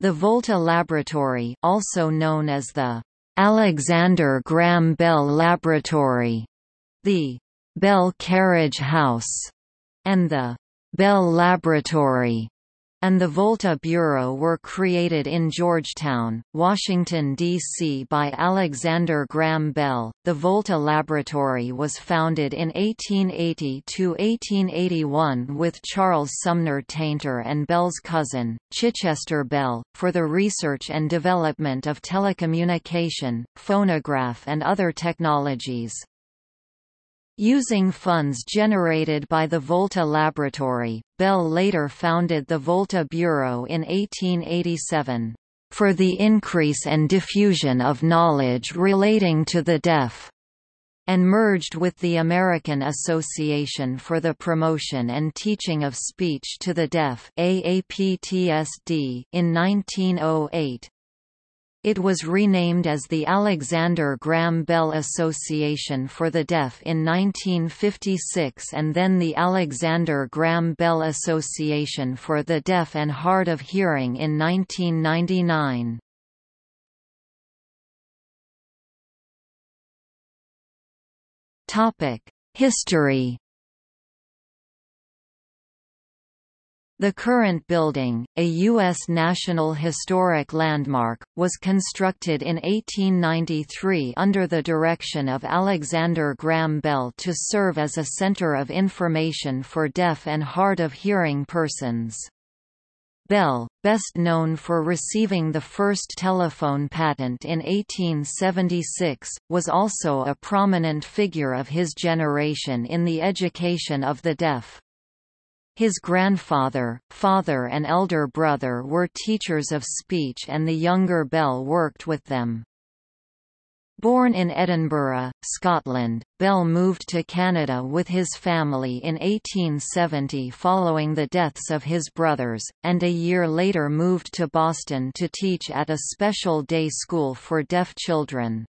The Volta Laboratory also known as the Alexander Graham Bell Laboratory, the Bell Carriage House, and the Bell Laboratory and the Volta Bureau were created in Georgetown, Washington, D.C. by Alexander Graham Bell. The Volta Laboratory was founded in 1880–1881 with Charles Sumner Tainter and Bell's cousin, Chichester Bell, for the research and development of telecommunication, phonograph and other technologies. Using funds generated by the Volta Laboratory, Bell later founded the Volta Bureau in 1887, "...for the increase and diffusion of knowledge relating to the deaf." and merged with the American Association for the Promotion and Teaching of Speech to the Deaf in 1908. It was renamed as the Alexander Graham Bell Association for the Deaf in 1956 and then the Alexander Graham Bell Association for the Deaf and Hard of Hearing in 1999. History The current building, a U.S. National Historic Landmark, was constructed in 1893 under the direction of Alexander Graham Bell to serve as a center of information for deaf and hard of hearing persons. Bell, best known for receiving the first telephone patent in 1876, was also a prominent figure of his generation in the education of the deaf. His grandfather, father and elder brother were teachers of speech and the younger Bell worked with them. Born in Edinburgh, Scotland, Bell moved to Canada with his family in 1870 following the deaths of his brothers, and a year later moved to Boston to teach at a special day school for deaf children.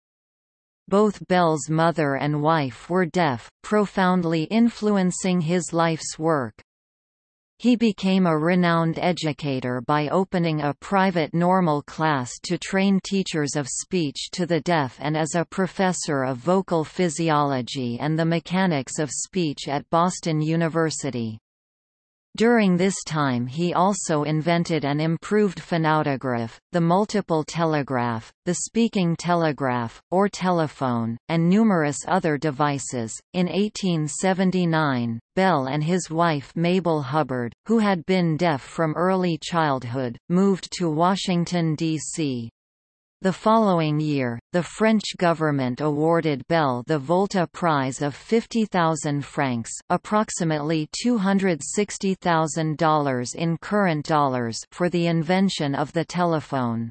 Both Bell's mother and wife were deaf, profoundly influencing his life's work. He became a renowned educator by opening a private normal class to train teachers of speech to the deaf and as a professor of vocal physiology and the mechanics of speech at Boston University. During this time he also invented an improved phonautograph, the multiple telegraph, the speaking telegraph, or telephone, and numerous other devices. In 1879, Bell and his wife Mabel Hubbard, who had been deaf from early childhood, moved to Washington, D.C. The following year, the French government awarded Bell the Volta Prize of 50,000 francs approximately $260,000 in current dollars for the invention of the telephone.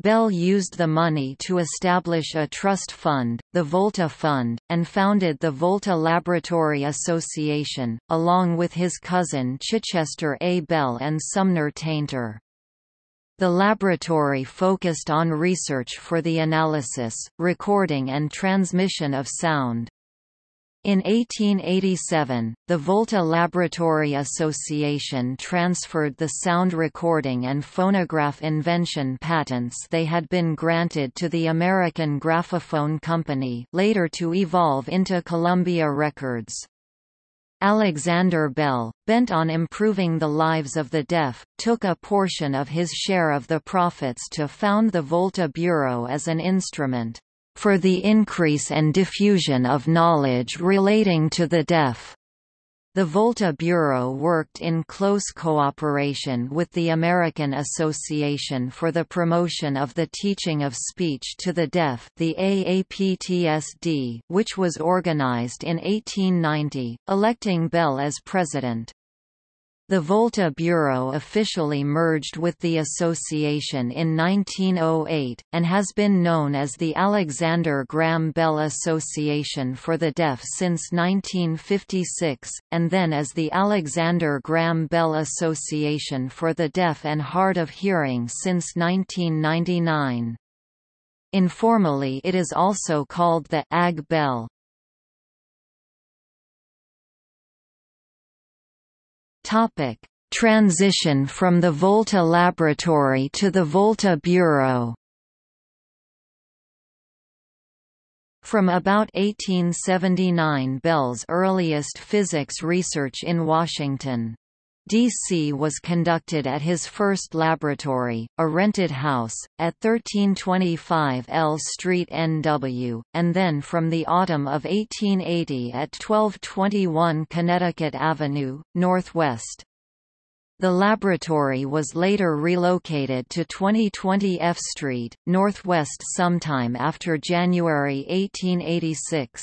Bell used the money to establish a trust fund, the Volta Fund, and founded the Volta Laboratory Association, along with his cousin Chichester A. Bell and Sumner Tainter. The laboratory focused on research for the analysis, recording and transmission of sound. In 1887, the Volta Laboratory Association transferred the sound recording and phonograph invention patents they had been granted to the American Graphophone Company later to evolve into Columbia Records. Alexander Bell, bent on improving the lives of the deaf, took a portion of his share of the profits to found the Volta Bureau as an instrument for the increase and diffusion of knowledge relating to the deaf. The Volta Bureau worked in close cooperation with the American Association for the Promotion of the Teaching of Speech to the Deaf the AAPTSD, which was organized in 1890, electing Bell as president. The Volta Bureau officially merged with the association in 1908, and has been known as the Alexander Graham Bell Association for the Deaf since 1956, and then as the Alexander Graham Bell Association for the Deaf and Hard of Hearing since 1999. Informally it is also called the AG Bell. Topic: Transition from the Volta Laboratory to the Volta Bureau From about 1879 Bell's earliest physics research in Washington. D.C. was conducted at his first laboratory, a rented house, at 1325 L Street NW, and then from the autumn of 1880 at 1221 Connecticut Avenue, Northwest. The laboratory was later relocated to 2020 F Street, Northwest sometime after January 1886.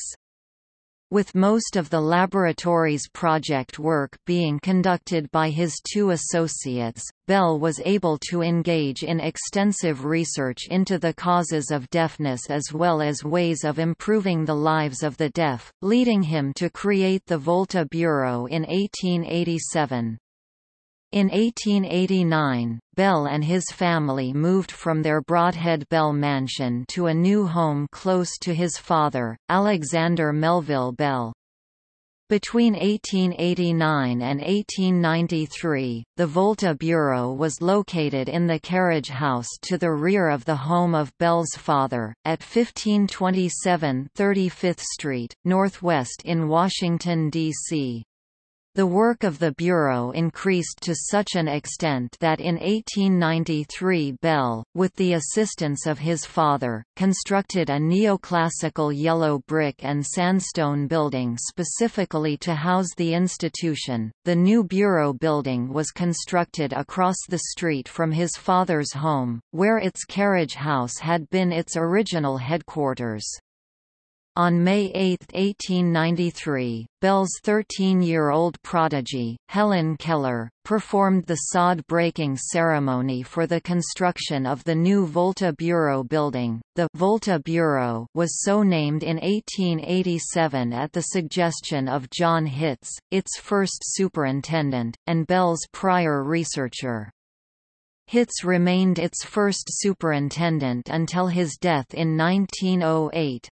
With most of the laboratory's project work being conducted by his two associates, Bell was able to engage in extensive research into the causes of deafness as well as ways of improving the lives of the deaf, leading him to create the Volta Bureau in 1887. In 1889, Bell and his family moved from their Brodhead Bell mansion to a new home close to his father, Alexander Melville Bell. Between 1889 and 1893, the Volta Bureau was located in the carriage house to the rear of the home of Bell's father, at 1527 35th Street, Northwest in Washington, D.C. The work of the Bureau increased to such an extent that in 1893 Bell, with the assistance of his father, constructed a neoclassical yellow brick and sandstone building specifically to house the institution. The new Bureau building was constructed across the street from his father's home, where its carriage house had been its original headquarters. On May 8, 1893, Bell's 13-year-old prodigy, Helen Keller, performed the sod-breaking ceremony for the construction of the new Volta Bureau building. The Volta Bureau was so named in 1887 at the suggestion of John Hitz, its first superintendent, and Bell's prior researcher. Hitz remained its first superintendent until his death in 1908.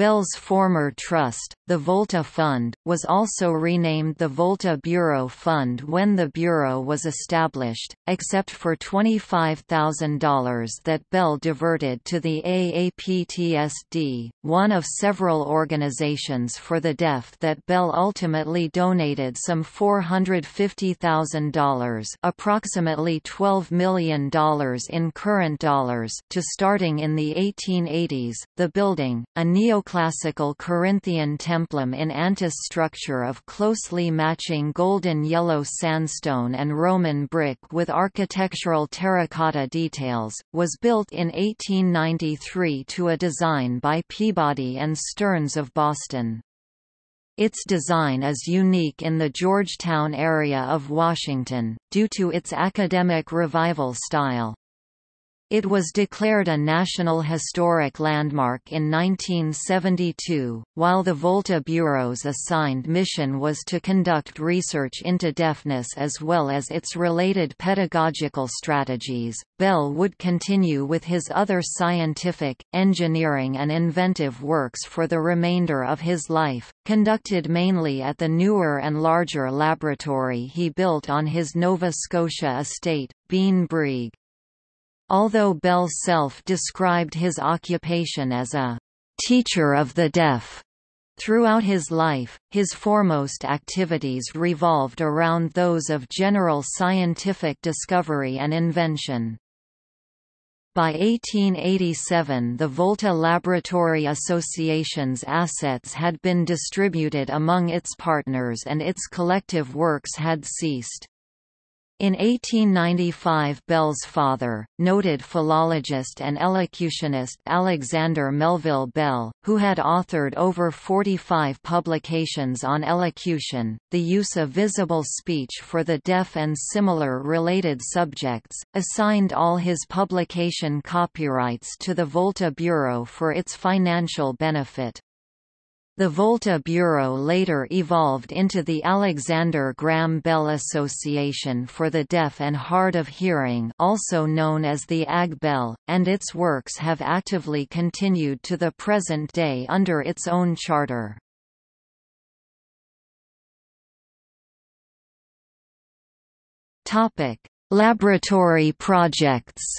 Bell's former trust, the Volta Fund, was also renamed the Volta Bureau Fund when the Bureau was established, except for $25,000 that Bell diverted to the AAPTSD, one of several organizations for the deaf that Bell ultimately donated some $450,000 approximately $12 million in current dollars to starting in the 1880s. The building, a neo neoclassical Corinthian templum in antis structure of closely matching golden yellow sandstone and Roman brick with architectural terracotta details, was built in 1893 to a design by Peabody and Stearns of Boston. Its design is unique in the Georgetown area of Washington, due to its academic revival style. It was declared a National Historic Landmark in 1972, while the Volta Bureau's assigned mission was to conduct research into deafness as well as its related pedagogical strategies. Bell would continue with his other scientific, engineering, and inventive works for the remainder of his life, conducted mainly at the newer and larger laboratory he built on his Nova Scotia estate, Beinn Bhreagh. Although Bell self-described his occupation as a «teacher of the deaf», Throughout his life, his foremost activities revolved around those of general scientific discovery and invention. By 1887 the Volta Laboratory Association's assets had been distributed among its partners and its collective works had ceased. In 1895 Bell's father, noted philologist and elocutionist Alexander Melville Bell, who had authored over 45 publications on elocution, the use of visible speech for the deaf and similar related subjects, assigned all his publication copyrights to the Volta Bureau for its financial benefit. The Volta Bureau later evolved into the Alexander Graham Bell Association for the Deaf and Hard of Hearing also known as the AG Bell, and its works have actively continued to the present day under its own charter. Laboratory projects.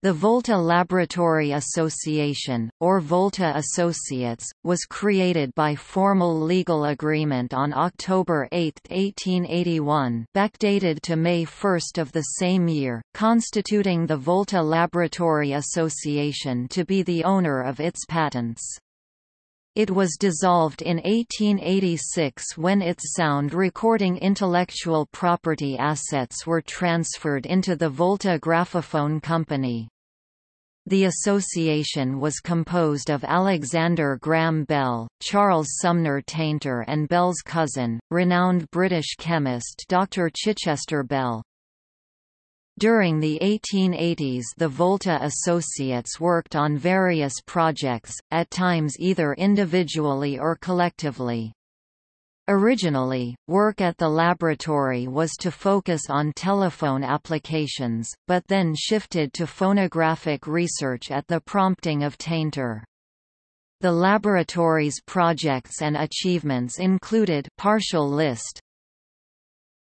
The Volta Laboratory Association, or Volta Associates, was created by formal legal agreement on October 8, 1881 backdated to May 1 of the same year, constituting the Volta Laboratory Association to be the owner of its patents. It was dissolved in 1886 when its sound recording intellectual property assets were transferred into the Volta Graphophone Company. The association was composed of Alexander Graham Bell, Charles Sumner Tainter and Bell's cousin, renowned British chemist Dr. Chichester Bell. During the 1880s the Volta Associates worked on various projects, at times either individually or collectively. Originally, work at the laboratory was to focus on telephone applications, but then shifted to phonographic research at the prompting of Tainter. The laboratory's projects and achievements included partial list,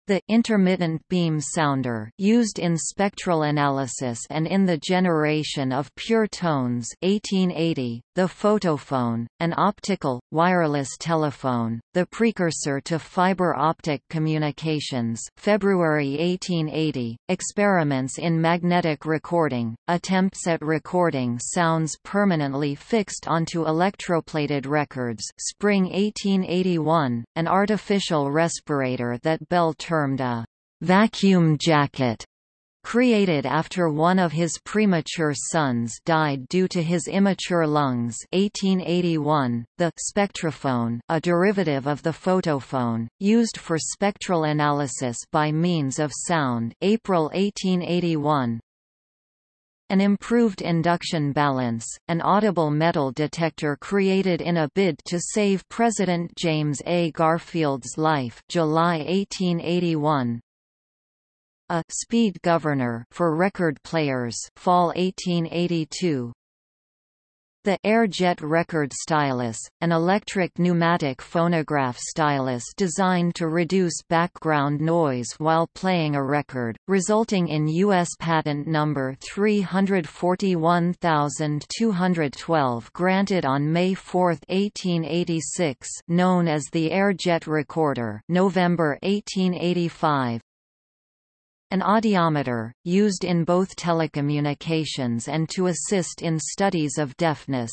the intermittent beam sounder used in spectral analysis and in the generation of pure tones 1880, the photophone, an optical, wireless telephone, the precursor to fiber optic communications February 1880, experiments in magnetic recording, attempts at recording sounds permanently fixed onto electroplated records spring 1881, an artificial respirator that Bell termed a vacuum jacket created after one of his premature sons died due to his immature lungs. 1881, the spectrophone, a derivative of the photophone, used for spectral analysis by means of sound. April 1881, an improved induction balance, an audible metal detector created in a bid to save President James A. Garfield's life July 1881, a speed governor for record players fall 1882 the Airjet record stylus, an electric pneumatic phonograph stylus designed to reduce background noise while playing a record, resulting in U.S. patent number 341212 granted on May 4, 1886 known as the Airjet recorder November 1885, an audiometer, used in both telecommunications and to assist in studies of deafness,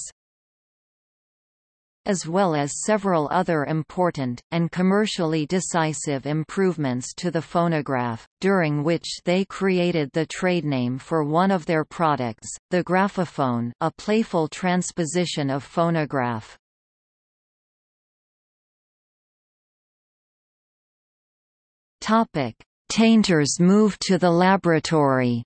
as well as several other important, and commercially decisive improvements to the phonograph, during which they created the trade name for one of their products, the graphophone a playful transposition of phonograph. Topic. Tainter's move to the laboratory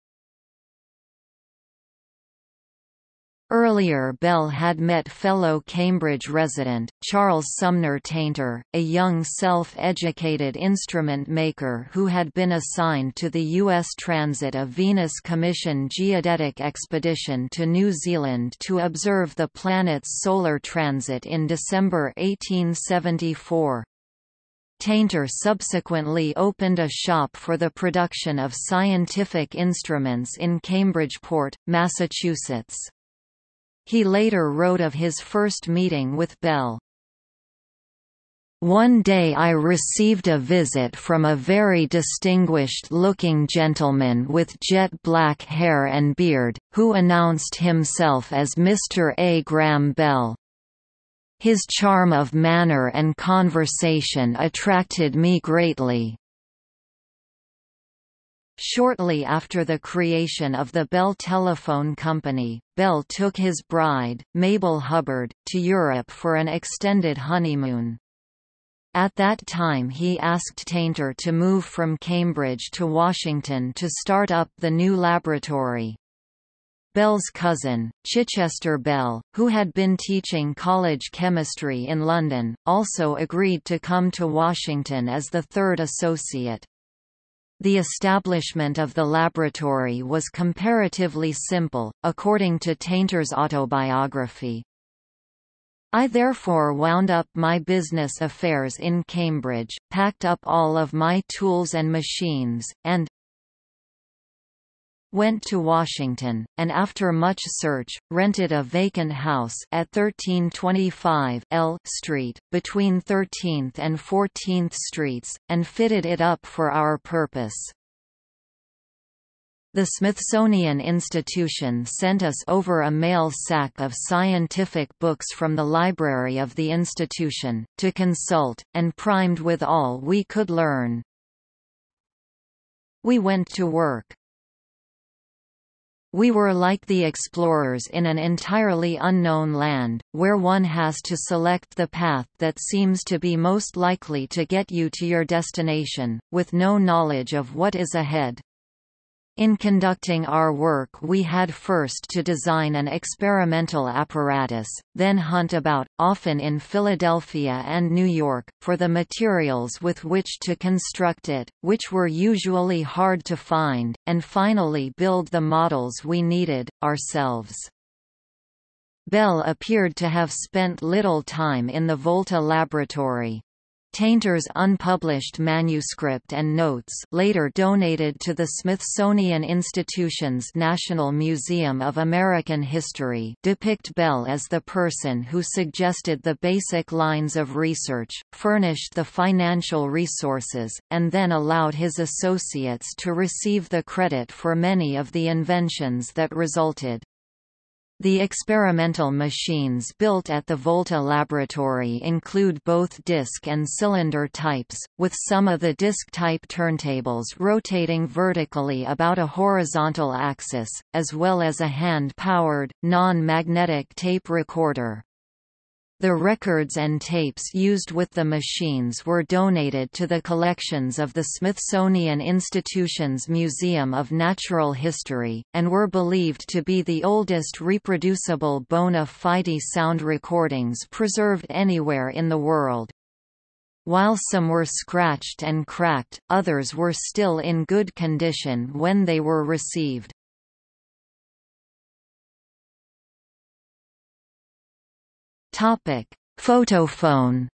Earlier Bell had met fellow Cambridge resident, Charles Sumner Tainter, a young self-educated instrument maker who had been assigned to the U.S. Transit of Venus Commission geodetic expedition to New Zealand to observe the planet's solar transit in December 1874. Tainter subsequently opened a shop for the production of scientific instruments in Cambridgeport, Massachusetts. He later wrote of his first meeting with Bell. One day I received a visit from a very distinguished-looking gentleman with jet black hair and beard, who announced himself as Mr. A. Graham Bell. His charm of manner and conversation attracted me greatly. Shortly after the creation of the Bell Telephone Company, Bell took his bride, Mabel Hubbard, to Europe for an extended honeymoon. At that time he asked Tainter to move from Cambridge to Washington to start up the new laboratory. Bell's cousin, Chichester Bell, who had been teaching college chemistry in London, also agreed to come to Washington as the third associate. The establishment of the laboratory was comparatively simple, according to Tainter's autobiography. I therefore wound up my business affairs in Cambridge, packed up all of my tools and machines, and went to Washington, and after much search, rented a vacant house at 1325 L Street, between 13th and 14th Streets, and fitted it up for our purpose. The Smithsonian Institution sent us over a mail sack of scientific books from the library of the institution, to consult, and primed with all we could learn. We went to work. We were like the explorers in an entirely unknown land, where one has to select the path that seems to be most likely to get you to your destination, with no knowledge of what is ahead. In conducting our work we had first to design an experimental apparatus, then hunt about, often in Philadelphia and New York, for the materials with which to construct it, which were usually hard to find, and finally build the models we needed, ourselves. Bell appeared to have spent little time in the Volta laboratory, Tainter's unpublished manuscript and notes later donated to the Smithsonian Institution's National Museum of American History depict Bell as the person who suggested the basic lines of research, furnished the financial resources, and then allowed his associates to receive the credit for many of the inventions that resulted. The experimental machines built at the Volta laboratory include both disk and cylinder types, with some of the disk-type turntables rotating vertically about a horizontal axis, as well as a hand-powered, non-magnetic tape recorder. The records and tapes used with the machines were donated to the collections of the Smithsonian Institution's Museum of Natural History, and were believed to be the oldest reproducible bona fide sound recordings preserved anywhere in the world. While some were scratched and cracked, others were still in good condition when they were received. Topic: Photophone.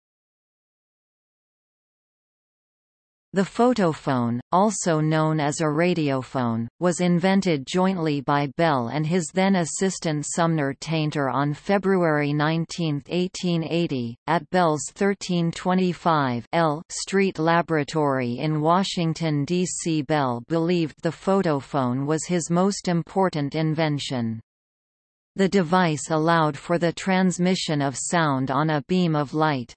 The photophone, also known as a radiophone, was invented jointly by Bell and his then assistant Sumner Tainter on February 19, 1880, at Bell's 1325 L Street Laboratory in Washington, D.C. Bell believed the photophone was his most important invention. The device allowed for the transmission of sound on a beam of light.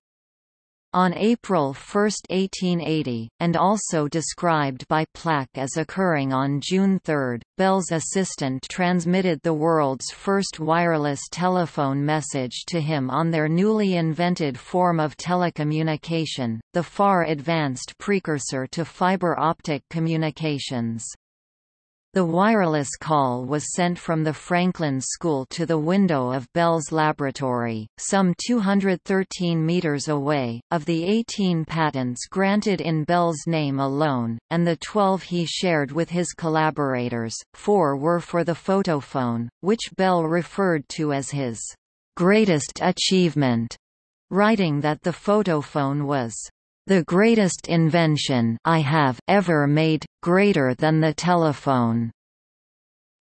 On April 1, 1880, and also described by Plack as occurring on June 3, Bell's assistant transmitted the world's first wireless telephone message to him on their newly invented form of telecommunication, the far advanced precursor to fiber optic communications. The wireless call was sent from the Franklin School to the window of Bell's laboratory, some 213 meters away. Of the 18 patents granted in Bell's name alone, and the 12 he shared with his collaborators, four were for the photophone, which Bell referred to as his greatest achievement, writing that the photophone was the greatest invention I have ever made, greater than the telephone.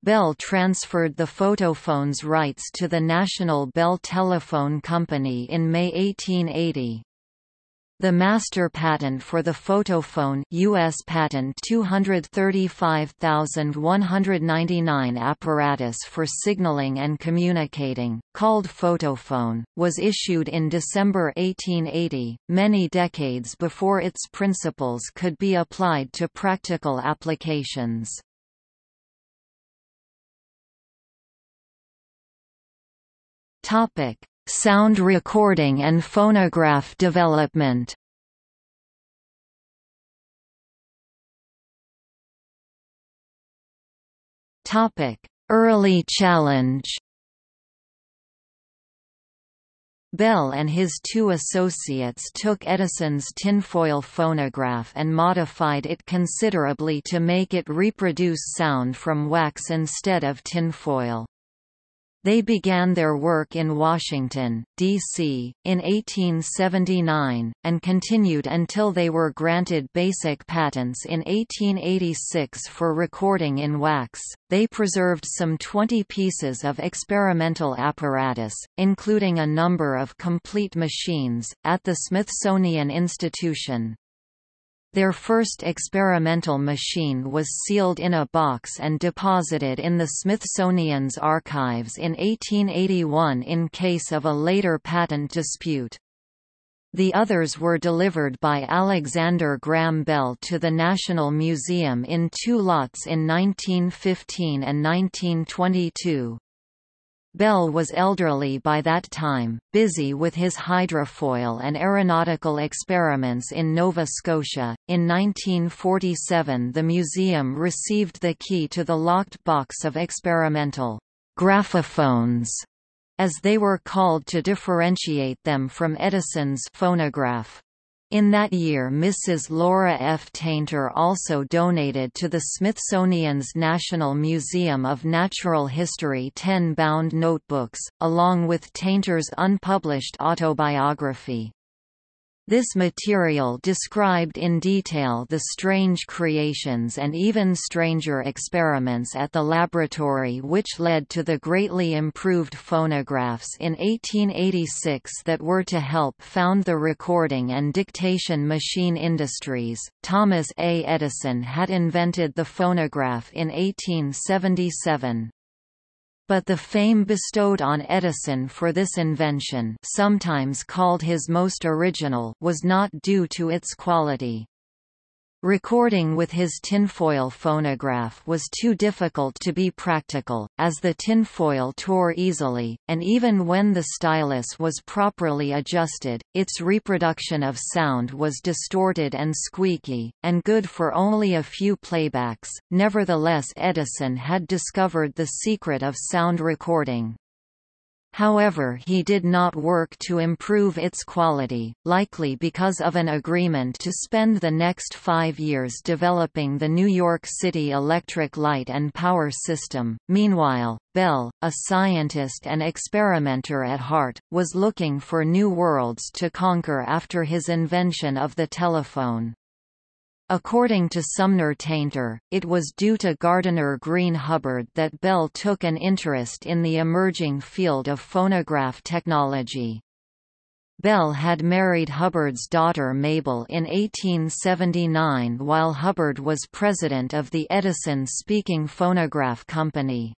Bell transferred the photophone's rights to the National Bell Telephone Company in May 1880. The master patent for the photophone US patent 235199 apparatus for signaling and communicating, called photophone, was issued in December 1880, many decades before its principles could be applied to practical applications. Topic: Sound recording and phonograph development Topic: Early challenge Bell and his two associates took Edison's tinfoil phonograph and modified it considerably to make it reproduce sound from wax instead of tinfoil. They began their work in Washington, D.C., in 1879, and continued until they were granted basic patents in 1886 for recording in wax. They preserved some 20 pieces of experimental apparatus, including a number of complete machines, at the Smithsonian Institution. Their first experimental machine was sealed in a box and deposited in the Smithsonian's archives in 1881 in case of a later patent dispute. The others were delivered by Alexander Graham Bell to the National Museum in two lots in 1915 and 1922. Bell was elderly by that time, busy with his hydrofoil and aeronautical experiments in Nova Scotia. In 1947, the museum received the key to the locked box of experimental graphophones, as they were called to differentiate them from Edison's phonograph. In that year Mrs. Laura F. Tainter also donated to the Smithsonian's National Museum of Natural History ten bound notebooks, along with Tainter's unpublished autobiography. This material described in detail the strange creations and even stranger experiments at the laboratory which led to the greatly improved phonographs in 1886 that were to help found the recording and dictation machine industries. Thomas A. Edison had invented the phonograph in 1877 but the fame bestowed on Edison for this invention sometimes called his most original was not due to its quality. Recording with his tinfoil phonograph was too difficult to be practical, as the tinfoil tore easily, and even when the stylus was properly adjusted, its reproduction of sound was distorted and squeaky, and good for only a few playbacks. Nevertheless, Edison had discovered the secret of sound recording. However he did not work to improve its quality, likely because of an agreement to spend the next five years developing the New York City electric light and power system. Meanwhile, Bell, a scientist and experimenter at heart, was looking for new worlds to conquer after his invention of the telephone. According to Sumner Tainter, it was due to Gardiner Green Hubbard that Bell took an interest in the emerging field of phonograph technology. Bell had married Hubbard's daughter Mabel in 1879 while Hubbard was president of the Edison Speaking Phonograph Company.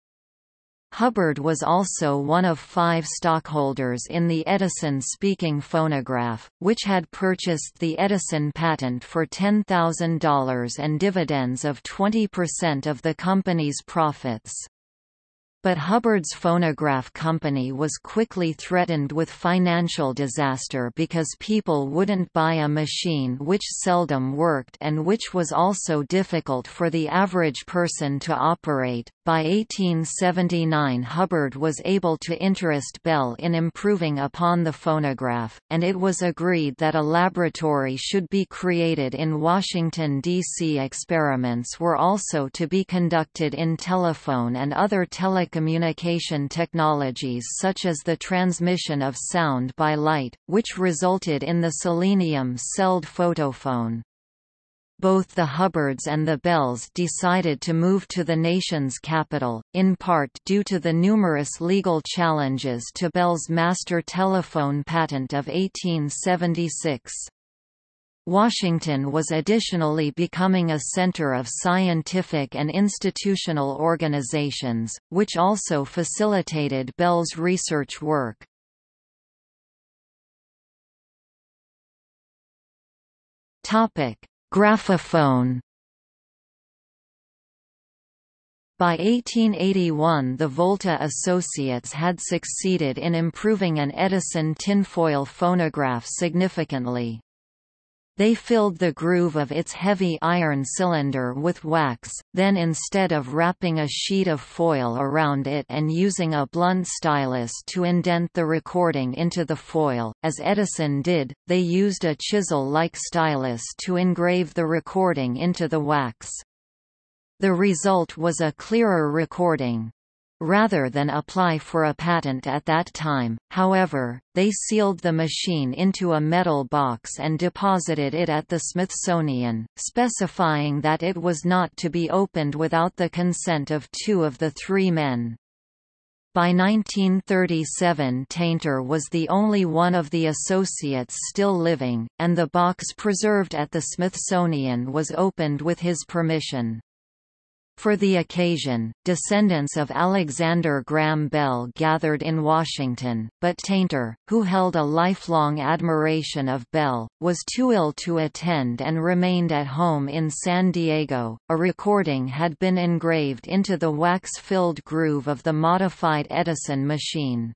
Hubbard was also one of five stockholders in the Edison speaking phonograph, which had purchased the Edison patent for $10,000 and dividends of 20% of the company's profits. But Hubbard's phonograph company was quickly threatened with financial disaster because people wouldn't buy a machine which seldom worked and which was also difficult for the average person to operate. By 1879 Hubbard was able to interest Bell in improving upon the phonograph, and it was agreed that a laboratory should be created in Washington, D.C. Experiments were also to be conducted in telephone and other telecommunication technologies such as the transmission of sound by light, which resulted in the selenium-celled photophone. Both the Hubbards and the Bells decided to move to the nation's capital, in part due to the numerous legal challenges to Bell's master telephone patent of 1876. Washington was additionally becoming a center of scientific and institutional organizations, which also facilitated Bell's research work. Graphophone By 1881 the Volta Associates had succeeded in improving an Edison tinfoil phonograph significantly. They filled the groove of its heavy iron cylinder with wax, then instead of wrapping a sheet of foil around it and using a blunt stylus to indent the recording into the foil, as Edison did, they used a chisel-like stylus to engrave the recording into the wax. The result was a clearer recording. Rather than apply for a patent at that time, however, they sealed the machine into a metal box and deposited it at the Smithsonian, specifying that it was not to be opened without the consent of two of the three men. By 1937 Tainter was the only one of the associates still living, and the box preserved at the Smithsonian was opened with his permission. For the occasion, descendants of Alexander Graham Bell gathered in Washington, but Tainter, who held a lifelong admiration of Bell, was too ill to attend and remained at home in San Diego. A recording had been engraved into the wax-filled groove of the modified Edison machine.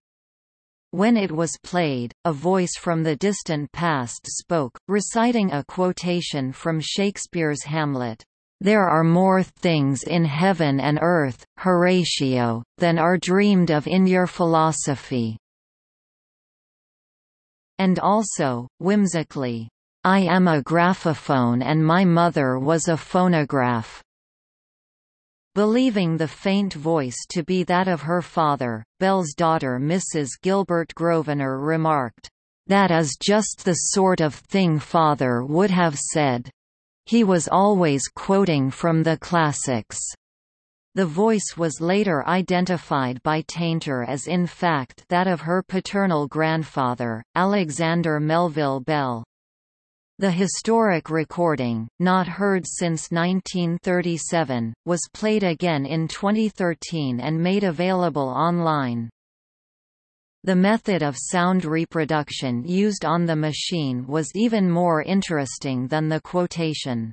When it was played, a voice from the distant past spoke, reciting a quotation from Shakespeare's Hamlet. There are more things in heaven and earth, Horatio, than are dreamed of in your philosophy. And also, whimsically, I am a graphophone and my mother was a phonograph. Believing the faint voice to be that of her father, Bell's daughter Mrs. Gilbert Grosvenor remarked, That is just the sort of thing father would have said. He was always quoting from the classics. The voice was later identified by Tainter as in fact that of her paternal grandfather, Alexander Melville Bell. The historic recording, not heard since 1937, was played again in 2013 and made available online. The method of sound reproduction used on the machine was even more interesting than the quotation.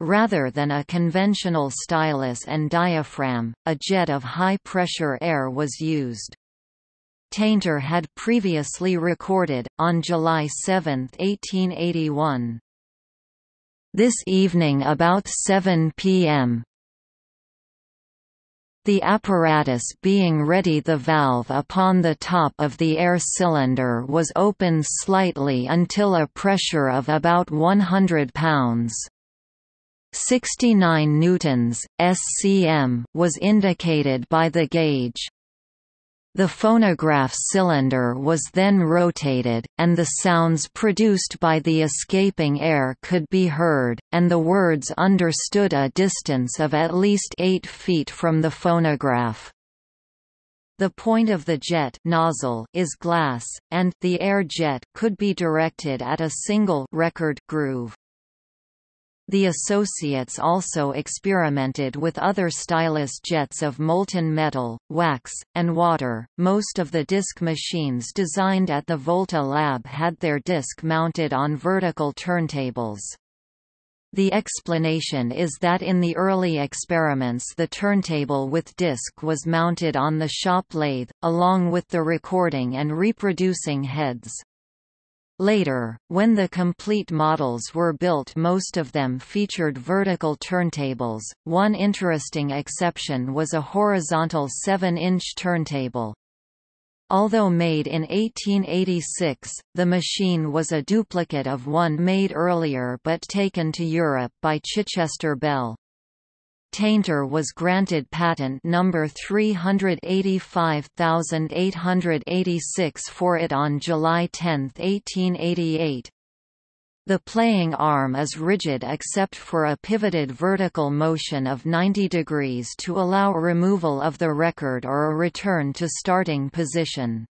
Rather than a conventional stylus and diaphragm, a jet of high-pressure air was used. Tainter had previously recorded, on July 7, 1881, This evening about 7 p.m., the apparatus being ready the valve upon the top of the air cylinder was opened slightly until a pressure of about 100 pounds. 69 newtons SCM was indicated by the gauge. The phonograph cylinder was then rotated, and the sounds produced by the escaping air could be heard, and the words understood a distance of at least 8 feet from the phonograph. The point of the jet nozzle is glass, and the air jet could be directed at a single record groove. The associates also experimented with other stylus jets of molten metal, wax, and water. Most of the disc machines designed at the Volta lab had their disc mounted on vertical turntables. The explanation is that in the early experiments the turntable with disc was mounted on the shop lathe, along with the recording and reproducing heads. Later, when the complete models were built most of them featured vertical turntables, one interesting exception was a horizontal 7-inch turntable. Although made in 1886, the machine was a duplicate of one made earlier but taken to Europe by Chichester Bell. Tainter was granted patent number 385886 for it on July 10, 1888. The playing arm is rigid except for a pivoted vertical motion of 90 degrees to allow removal of the record or a return to starting position.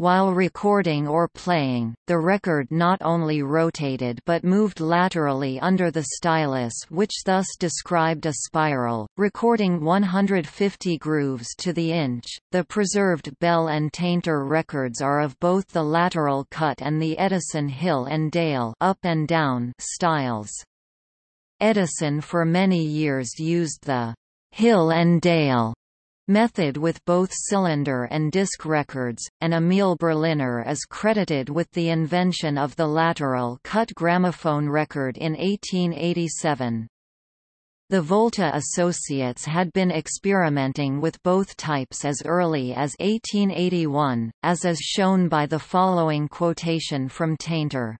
While recording or playing, the record not only rotated but moved laterally under the stylus which thus described a spiral, recording 150 grooves to the inch. The preserved Bell and Tainter records are of both the lateral cut and the Edison Hill and Dale up and down styles. Edison for many years used the Hill and Dale method with both cylinder and disc records, and Emil Berliner is credited with the invention of the lateral cut gramophone record in 1887. The Volta Associates had been experimenting with both types as early as 1881, as is shown by the following quotation from Tainter.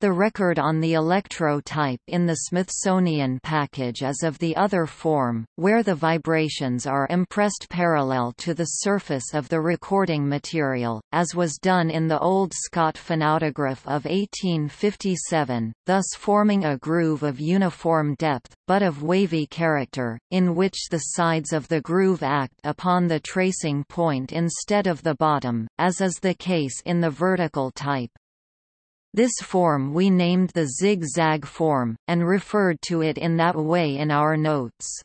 The record on the electro type in the Smithsonian package is of the other form, where the vibrations are impressed parallel to the surface of the recording material, as was done in the Old Scott phonautograph of 1857, thus forming a groove of uniform depth, but of wavy character, in which the sides of the groove act upon the tracing point instead of the bottom, as is the case in the vertical type. This form we named the zig-zag form, and referred to it in that way in our notes.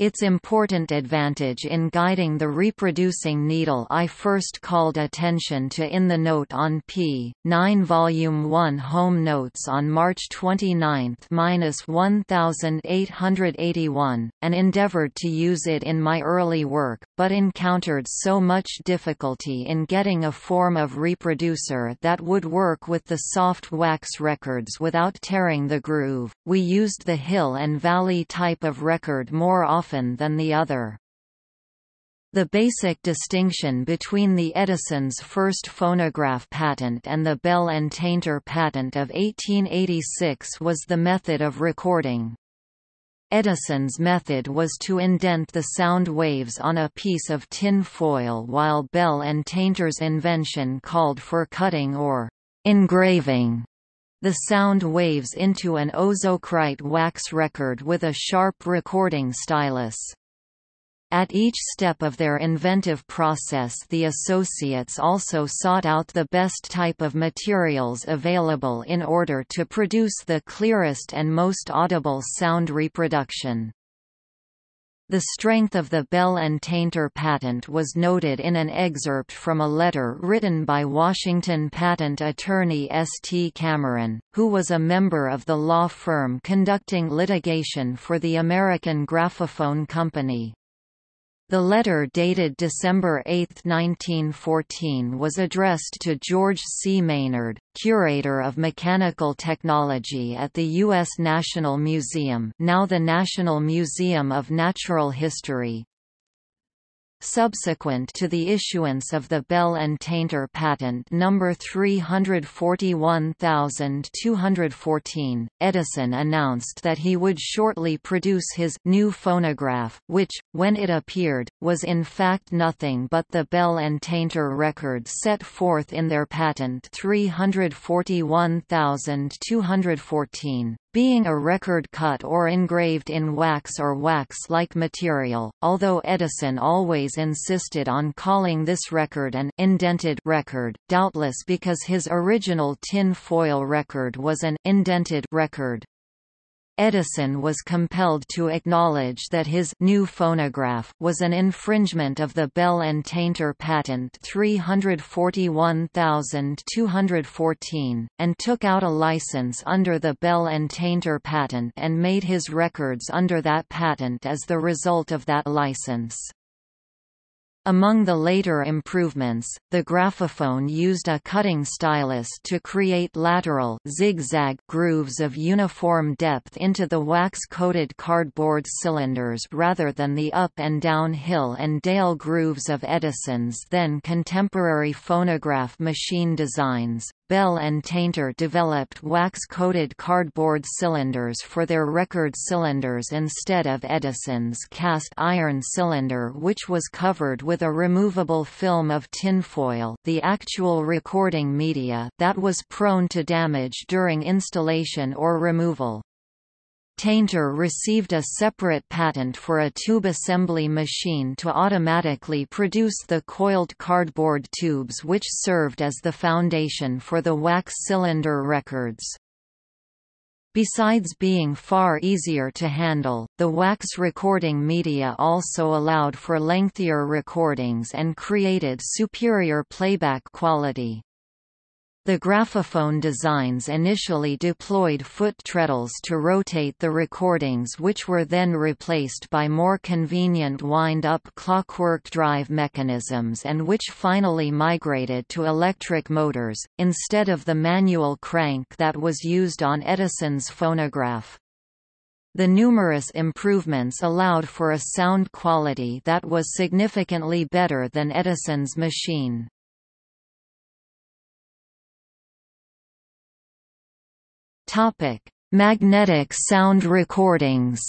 Its important advantage in guiding the reproducing needle I first called attention to in the note on p. 9 Volume 1 Home Notes on March 29-1881, and endeavored to use it in my early work, but encountered so much difficulty in getting a form of reproducer that would work with the soft wax records without tearing the groove. We used the hill and valley type of record more often often than the other. The basic distinction between the Edison's first phonograph patent and the Bell and Tainter patent of 1886 was the method of recording. Edison's method was to indent the sound waves on a piece of tin foil while Bell and Tainter's invention called for cutting or engraving the sound waves into an ozocrite wax record with a sharp recording stylus. At each step of their inventive process the associates also sought out the best type of materials available in order to produce the clearest and most audible sound reproduction. The strength of the Bell and Tainter patent was noted in an excerpt from a letter written by Washington patent attorney S. T. Cameron, who was a member of the law firm conducting litigation for the American Graphophone Company. The letter dated December 8, 1914 was addressed to George C. Maynard, Curator of Mechanical Technology at the U.S. National Museum now the National Museum of Natural History, Subsequent to the issuance of the Bell and Tainter patent number 341214, Edison announced that he would shortly produce his new phonograph, which, when it appeared, was in fact nothing but the Bell and Tainter record set forth in their patent 341214 being a record cut or engraved in wax or wax-like material, although Edison always insisted on calling this record an indented record, doubtless because his original tin foil record was an indented record. Edison was compelled to acknowledge that his new phonograph was an infringement of the Bell and Tainter patent 341214, and took out a license under the Bell and Tainter patent and made his records under that patent as the result of that license. Among the later improvements, the graphophone used a cutting stylus to create lateral zigzag grooves of uniform depth into the wax-coated cardboard cylinders rather than the up and down hill and dale grooves of Edison's then contemporary phonograph machine designs. Bell and Tainter developed wax-coated cardboard cylinders for their record cylinders instead of Edison's cast iron cylinder which was covered with a removable film of tinfoil the actual recording media that was prone to damage during installation or removal. Tainter received a separate patent for a tube assembly machine to automatically produce the coiled cardboard tubes which served as the foundation for the wax cylinder records. Besides being far easier to handle, the wax recording media also allowed for lengthier recordings and created superior playback quality. The graphophone designs initially deployed foot treadles to rotate the recordings which were then replaced by more convenient wind-up clockwork drive mechanisms and which finally migrated to electric motors, instead of the manual crank that was used on Edison's phonograph. The numerous improvements allowed for a sound quality that was significantly better than Edison's machine. Topic: Magnetic sound recordings.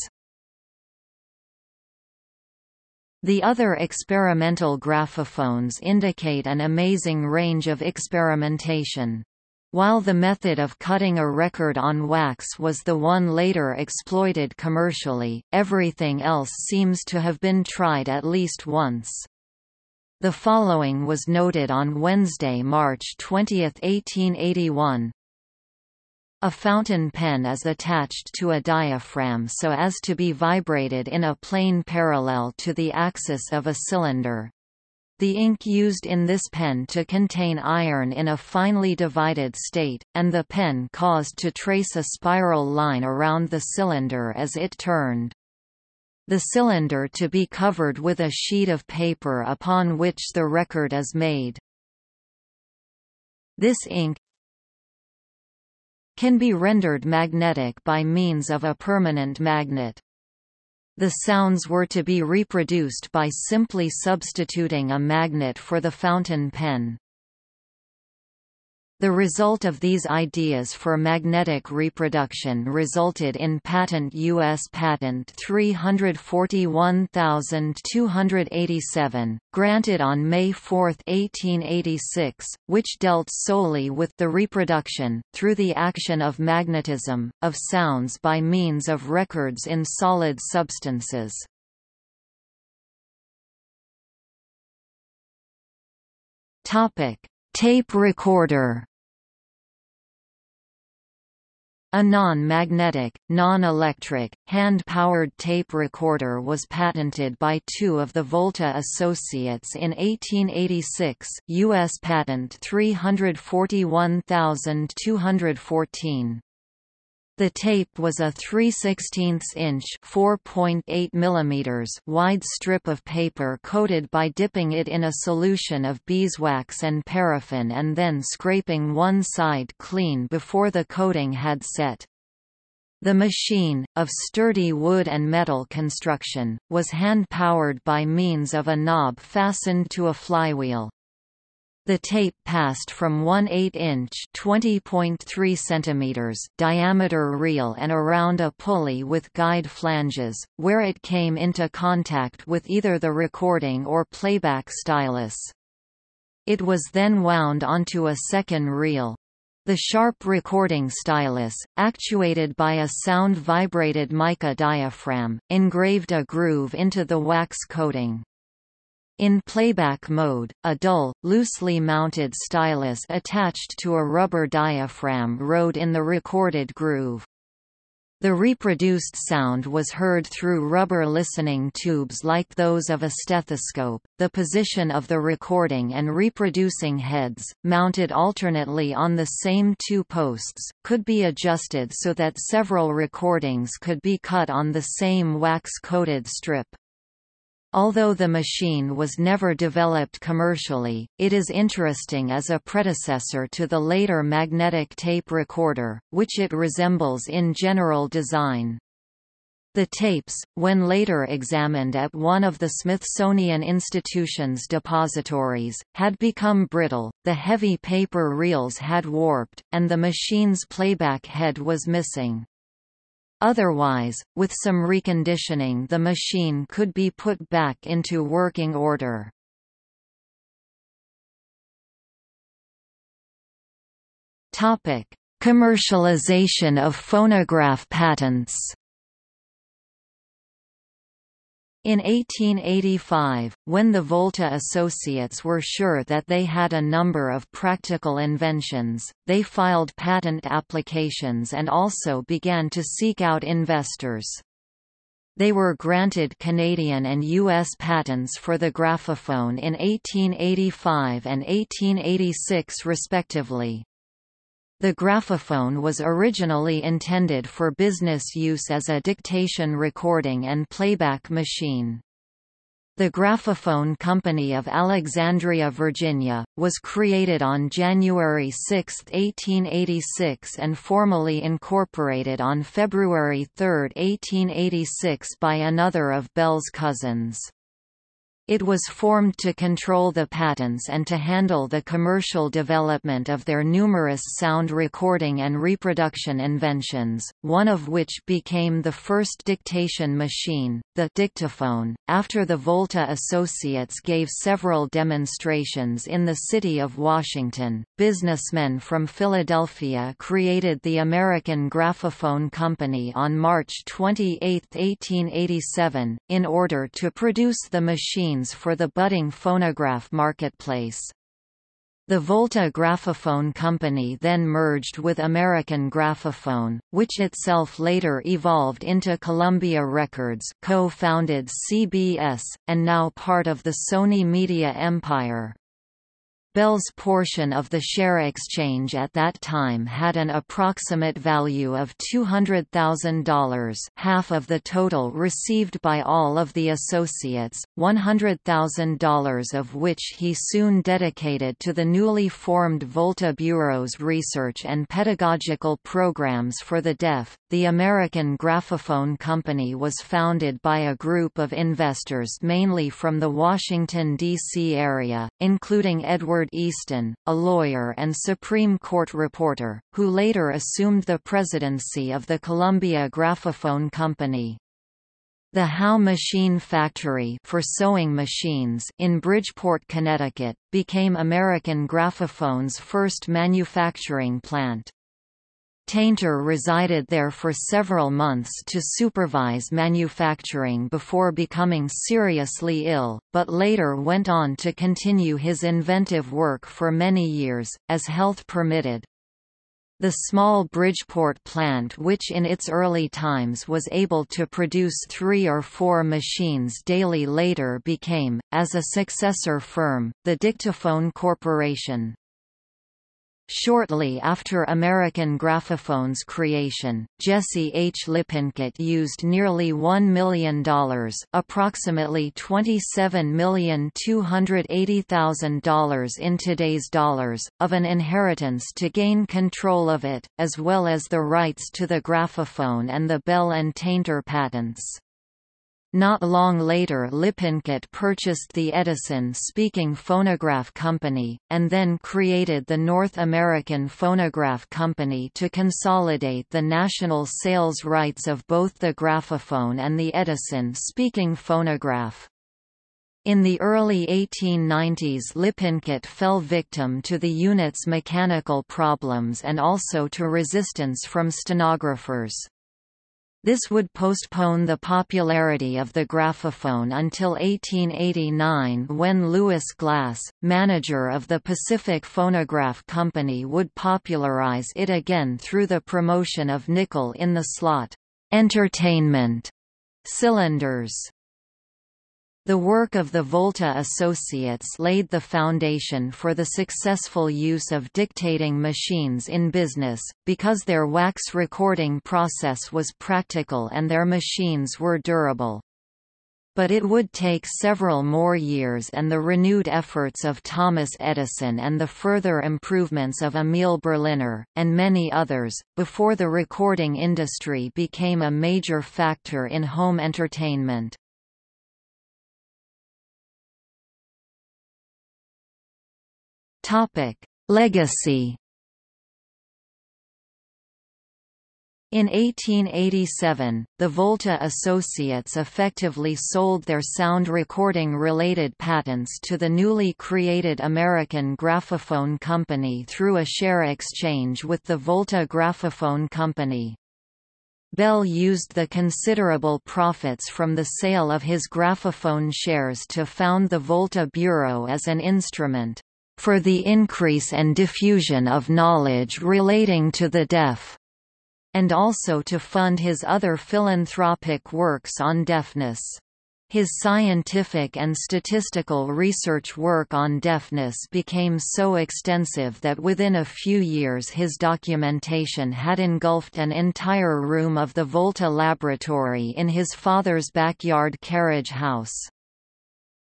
The other experimental graphophones indicate an amazing range of experimentation. While the method of cutting a record on wax was the one later exploited commercially, everything else seems to have been tried at least once. The following was noted on Wednesday, March 20, 1881. A fountain pen is attached to a diaphragm so as to be vibrated in a plane parallel to the axis of a cylinder. The ink used in this pen to contain iron in a finely divided state, and the pen caused to trace a spiral line around the cylinder as it turned. The cylinder to be covered with a sheet of paper upon which the record is made. This ink, can be rendered magnetic by means of a permanent magnet. The sounds were to be reproduced by simply substituting a magnet for the fountain pen. The result of these ideas for magnetic reproduction resulted in patent U.S. Patent 341287, granted on May 4, 1886, which dealt solely with the reproduction, through the action of magnetism, of sounds by means of records in solid substances. Tape recorder a non-magnetic, non-electric, hand-powered tape recorder was patented by two of the Volta associates in 1886 U.S. Patent 341214. The tape was a 3 16 inch (4.8 mm) wide strip of paper coated by dipping it in a solution of beeswax and paraffin and then scraping one side clean before the coating had set. The machine, of sturdy wood and metal construction, was hand-powered by means of a knob fastened to a flywheel. The tape passed from one 8-inch (20.3 cm) diameter reel and around a pulley with guide flanges, where it came into contact with either the recording or playback stylus. It was then wound onto a second reel. The sharp recording stylus, actuated by a sound-vibrated mica diaphragm, engraved a groove into the wax coating. In playback mode, a dull, loosely mounted stylus attached to a rubber diaphragm rode in the recorded groove. The reproduced sound was heard through rubber listening tubes like those of a stethoscope. The position of the recording and reproducing heads, mounted alternately on the same two posts, could be adjusted so that several recordings could be cut on the same wax-coated strip. Although the machine was never developed commercially, it is interesting as a predecessor to the later magnetic tape recorder, which it resembles in general design. The tapes, when later examined at one of the Smithsonian Institution's depositories, had become brittle, the heavy paper reels had warped, and the machine's playback head was missing. Otherwise, with some reconditioning the machine could be put back into working order. Commercialization of phonograph patents in 1885, when the Volta Associates were sure that they had a number of practical inventions, they filed patent applications and also began to seek out investors. They were granted Canadian and U.S. patents for the graphophone in 1885 and 1886 respectively. The graphophone was originally intended for business use as a dictation recording and playback machine. The Graphophone Company of Alexandria, Virginia, was created on January 6, 1886 and formally incorporated on February 3, 1886 by another of Bell's cousins. It was formed to control the patents and to handle the commercial development of their numerous sound recording and reproduction inventions, one of which became the first dictation machine, the dictaphone. After the Volta Associates gave several demonstrations in the city of Washington, businessmen from Philadelphia created the American Graphophone Company on March 28, 1887, in order to produce the machine for the budding phonograph marketplace. The Volta Graphophone Company then merged with American Graphophone, which itself later evolved into Columbia Records co-founded CBS, and now part of the Sony Media empire. Bell's portion of the share exchange at that time had an approximate value of $200,000 half of the total received by all of the associates, $100,000 of which he soon dedicated to the newly formed Volta Bureau's research and pedagogical programs for the deaf. The American Graphophone Company was founded by a group of investors mainly from the Washington, D.C. area, including Edward Easton, a lawyer and Supreme Court reporter, who later assumed the presidency of the Columbia Graphophone Company. The Howe Machine Factory for sewing machines in Bridgeport, Connecticut, became American Graphophone's first manufacturing plant. Tainter resided there for several months to supervise manufacturing before becoming seriously ill, but later went on to continue his inventive work for many years, as health permitted. The small Bridgeport plant which in its early times was able to produce three or four machines daily later became, as a successor firm, the Dictaphone Corporation. Shortly after American Graphophone's creation, Jesse H. Lippincott used nearly $1 million approximately $27,280,000 in today's dollars, of an inheritance to gain control of it, as well as the rights to the graphophone and the Bell and Tainter patents. Not long later Lippincott purchased the Edison Speaking Phonograph Company, and then created the North American Phonograph Company to consolidate the national sales rights of both the graphophone and the Edison Speaking Phonograph. In the early 1890s Lippincott fell victim to the unit's mechanical problems and also to resistance from stenographers. This would postpone the popularity of the graphophone until 1889 when Louis Glass, manager of the Pacific Phonograph Company would popularize it again through the promotion of nickel in the slot entertainment cylinders. The work of the Volta Associates laid the foundation for the successful use of dictating machines in business, because their wax recording process was practical and their machines were durable. But it would take several more years and the renewed efforts of Thomas Edison and the further improvements of Emil Berliner, and many others, before the recording industry became a major factor in home entertainment. Topic: Legacy. In 1887, the Volta Associates effectively sold their sound recording-related patents to the newly created American Graphophone Company through a share exchange with the Volta Graphophone Company. Bell used the considerable profits from the sale of his graphophone shares to found the Volta Bureau as an instrument for the increase and diffusion of knowledge relating to the deaf, and also to fund his other philanthropic works on deafness. His scientific and statistical research work on deafness became so extensive that within a few years his documentation had engulfed an entire room of the Volta Laboratory in his father's backyard carriage house.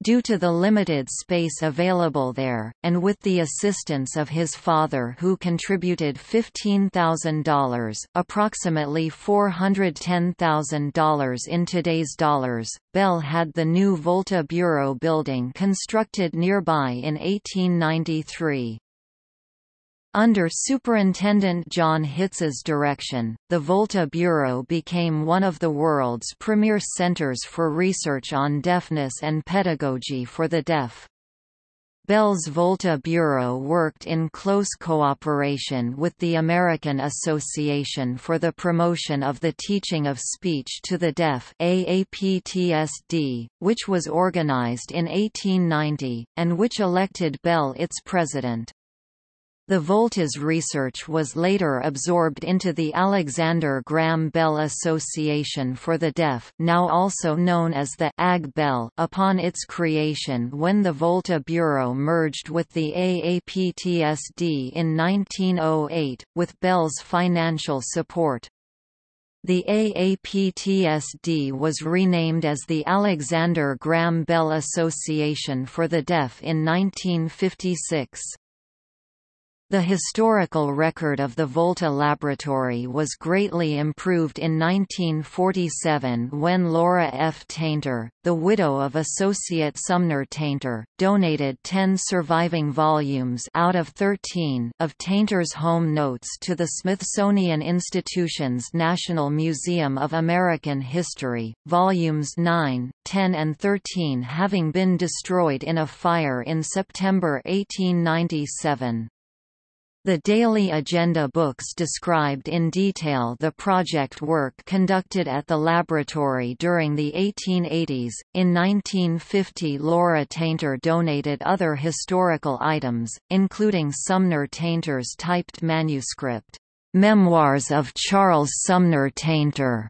Due to the limited space available there, and with the assistance of his father who contributed $15,000 approximately $410,000 in today's dollars, Bell had the new Volta Bureau building constructed nearby in 1893. Under Superintendent John Hitz's direction, the Volta Bureau became one of the world's premier centers for research on deafness and pedagogy for the deaf. Bell's Volta Bureau worked in close cooperation with the American Association for the Promotion of the Teaching of Speech to the Deaf AAPTSD, which was organized in 1890, and which elected Bell its president. The Volta's research was later absorbed into the Alexander Graham Bell Association for the Deaf now also known as the AG Bell upon its creation when the Volta Bureau merged with the AAPTSD in 1908, with Bell's financial support. The AAPTSD was renamed as the Alexander Graham Bell Association for the Deaf in 1956. The historical record of the Volta Laboratory was greatly improved in 1947 when Laura F. Tainter, the widow of Associate Sumner Tainter, donated 10 surviving volumes out of 13 of Tainter's home notes to the Smithsonian Institution's National Museum of American History, volumes 9, 10 and 13 having been destroyed in a fire in September 1897. The daily agenda books described in detail the project work conducted at the laboratory during the 1880s. In 1950, Laura Tainter donated other historical items, including Sumner Tainter's typed manuscript, Memoirs of Charles Sumner Tainter,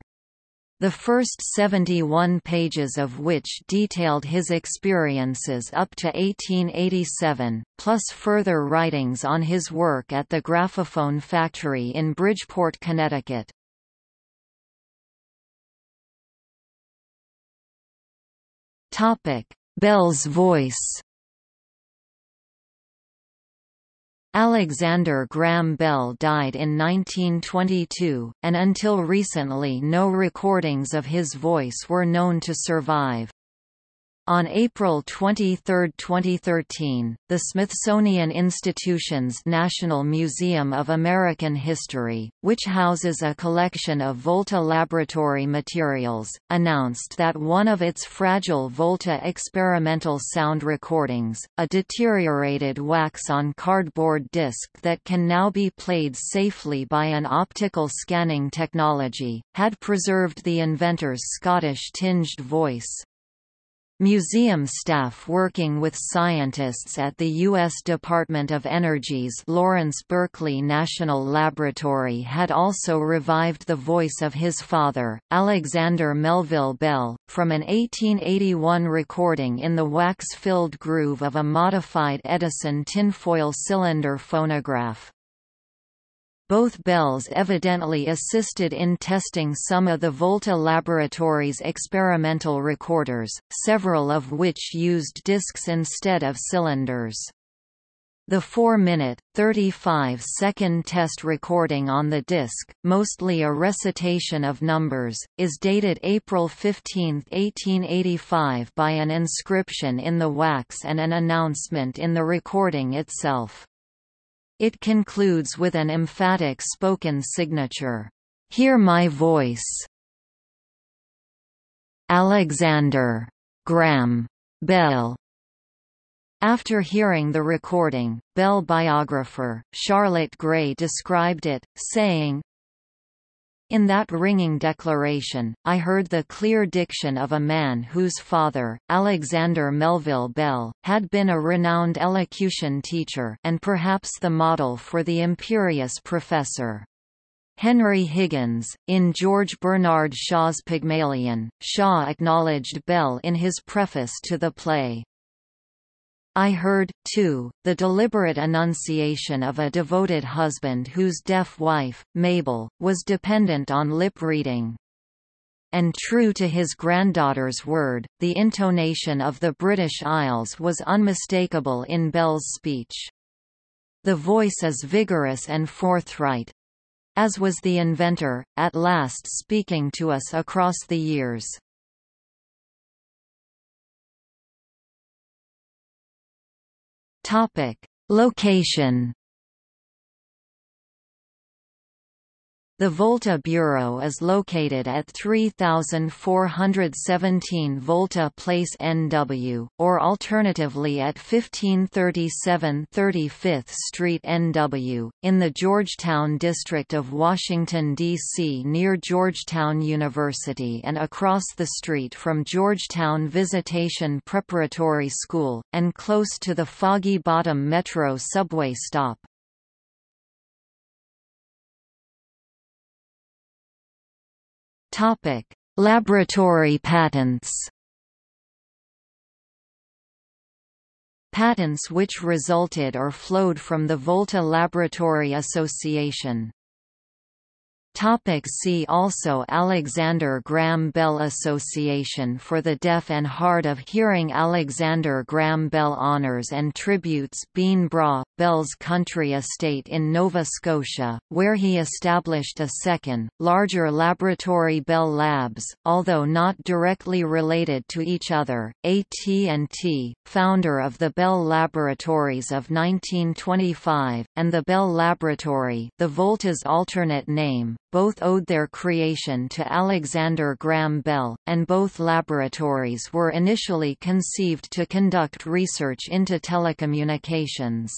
the first 71 pages of which detailed his experiences up to 1887, plus further writings on his work at the Graphophone factory in Bridgeport, Connecticut. Bell's voice Alexander Graham Bell died in 1922, and until recently no recordings of his voice were known to survive. On April 23, 2013, the Smithsonian Institution's National Museum of American History, which houses a collection of Volta laboratory materials, announced that one of its fragile Volta experimental sound recordings, a deteriorated wax-on cardboard disc that can now be played safely by an optical scanning technology, had preserved the inventor's Scottish-tinged voice. Museum staff working with scientists at the U.S. Department of Energy's Lawrence Berkeley National Laboratory had also revived the voice of his father, Alexander Melville Bell, from an 1881 recording in the wax-filled groove of a modified Edison tinfoil cylinder phonograph. Both Bells evidently assisted in testing some of the Volta Laboratories' experimental recorders, several of which used discs instead of cylinders. The 4-minute, 35-second test recording on the disc, mostly a recitation of numbers, is dated April 15, 1885 by an inscription in the wax and an announcement in the recording itself. It concludes with an emphatic spoken signature, "'Hear my voice' Alexander. Graham. Bell. After hearing the recording, Bell biographer, Charlotte Gray described it, saying, in that ringing declaration, I heard the clear diction of a man whose father, Alexander Melville Bell, had been a renowned elocution teacher and perhaps the model for the imperious professor. Henry Higgins, in George Bernard Shaw's Pygmalion, Shaw acknowledged Bell in his preface to the play. I heard, too, the deliberate enunciation of a devoted husband whose deaf wife, Mabel, was dependent on lip reading. and true to his granddaughter's word, the intonation of the British Isles was unmistakable in Bell's speech. The voice is vigorous and forthright. As was the inventor, at last speaking to us across the years. Topic: Location The Volta Bureau is located at 3417 Volta Place NW, or alternatively at 1537 35th Street NW, in the Georgetown district of Washington, D.C. near Georgetown University and across the street from Georgetown Visitation Preparatory School, and close to the Foggy Bottom Metro subway stop. Topic: Laboratory patents. Patents which resulted or flowed from the Volta Laboratory Association Topic see also Alexander Graham Bell Association for the Deaf and Hard of Hearing Alexander Graham Bell Honours and Tributes Beinn Bhreagh, Bell's country estate in Nova Scotia, where he established a second, larger laboratory Bell Labs, although not directly related to each other, AT&T, founder of the Bell Laboratories of 1925, and the Bell Laboratory the Volta's alternate name, both owed their creation to Alexander Graham Bell, and both laboratories were initially conceived to conduct research into telecommunications.